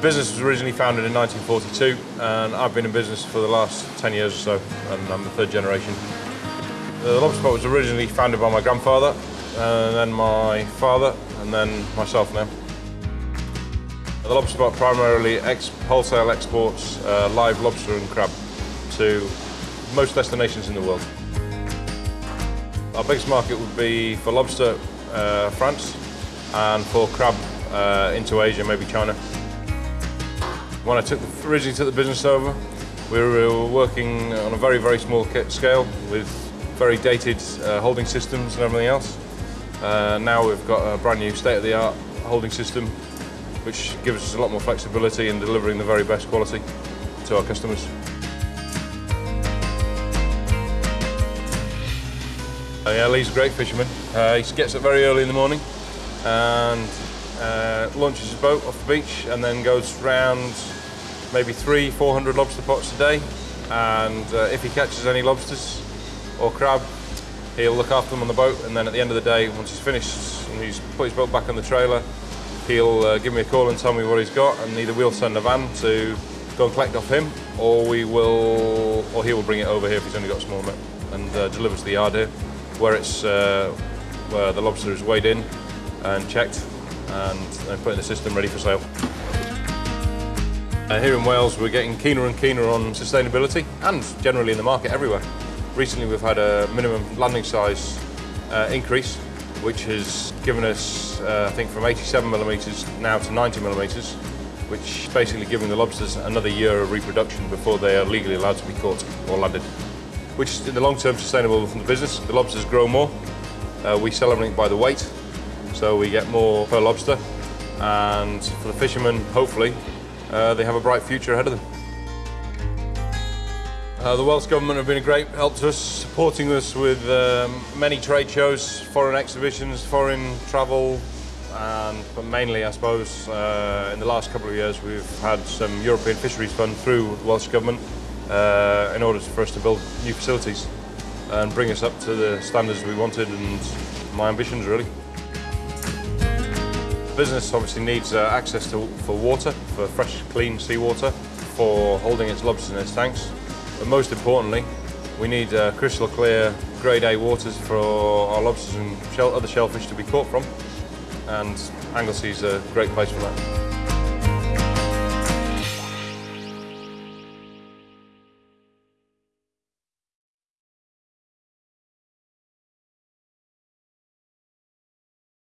Business was originally founded in 1942 and I've been in business for the last 10 years or so and I'm the third generation. The lobster pot was originally founded by my grandfather and then my father and then myself now. The lobster pot primarily ex wholesale exports uh, live lobster and crab to most destinations in the world. Our biggest market would be for lobster, uh, France, and for crab uh, into Asia, maybe China. When I took the, originally took the business over, we were working on a very, very small scale with very dated uh, holding systems and everything else. Uh, now we've got a brand new state-of-the-art holding system which gives us a lot more flexibility in delivering the very best quality to our customers. Uh, yeah, Lee's a great fisherman. Uh, he gets up very early in the morning and uh, launches his boat off the beach and then goes round maybe three, 400 lobster pots a day. And uh, if he catches any lobsters or crab, he'll look after them on the boat. And then at the end of the day, once he's finished and he's put his boat back on the trailer, he'll uh, give me a call and tell me what he's got. And either we'll send a van to go and collect off him, or we will, or he will bring it over here if he's only got a small net and uh, deliver to the yard here, where it's uh, where the lobster is weighed in and checked and, and put in the system ready for sale. Uh, here in Wales, we're getting keener and keener on sustainability and generally in the market everywhere. Recently, we've had a minimum landing size uh, increase, which has given us, uh, I think, from 87 millimetres now to 90 millimetres, which is basically giving the lobsters another year of reproduction before they are legally allowed to be caught or landed, which is in the long term sustainable for the business. The lobsters grow more. Uh, we sell everything by the weight, so we get more per lobster. And for the fishermen, hopefully, uh, they have a bright future ahead of them. Uh, the Welsh Government have been a great help to us, supporting us with um, many trade shows, foreign exhibitions, foreign travel, and but mainly, I suppose, uh, in the last couple of years we've had some European Fisheries Fund through the Welsh Government uh, in order for us to build new facilities and bring us up to the standards we wanted and my ambitions really business obviously needs uh, access to, for water, for fresh, clean seawater, for holding its lobsters in its tanks. But most importantly, we need uh, crystal clear grade A waters for our lobsters and shell, other shellfish to be caught from. And Anglesey is a great place for that.